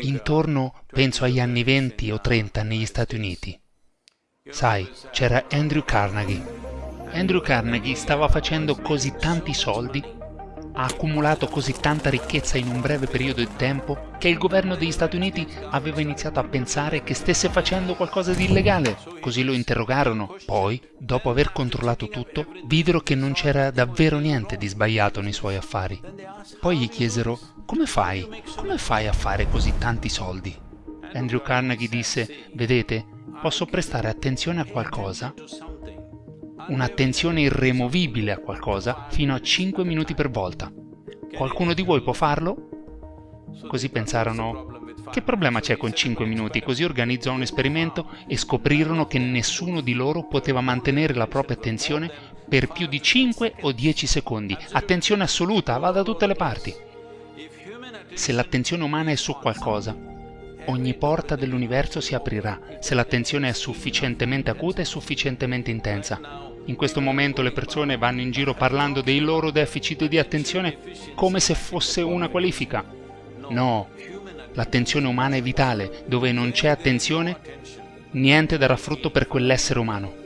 Intorno, penso agli anni 20 o 30 negli Stati Uniti. Sai, c'era Andrew Carnegie. Andrew Carnegie stava facendo così tanti soldi, ha accumulato così tanta ricchezza in un breve periodo di tempo, che il governo degli Stati Uniti aveva iniziato a pensare che stesse facendo qualcosa di illegale. Così lo interrogarono. Poi, dopo aver controllato tutto, videro che non c'era davvero niente di sbagliato nei suoi affari. Poi gli chiesero, come fai? Come fai a fare così tanti soldi? Andrew Carnegie disse, vedete, posso prestare attenzione a qualcosa, un'attenzione irremovibile a qualcosa, fino a 5 minuti per volta. Qualcuno di voi può farlo? Così pensarono, che problema c'è con 5 minuti? Così organizzò un esperimento e scoprirono che nessuno di loro poteva mantenere la propria attenzione per più di 5 o 10 secondi. Attenzione assoluta, va da tutte le parti. Se l'attenzione umana è su qualcosa, ogni porta dell'universo si aprirà se l'attenzione è sufficientemente acuta e sufficientemente intensa. In questo momento le persone vanno in giro parlando dei loro deficit di attenzione come se fosse una qualifica. No, l'attenzione umana è vitale, dove non c'è attenzione, niente darà frutto per quell'essere umano.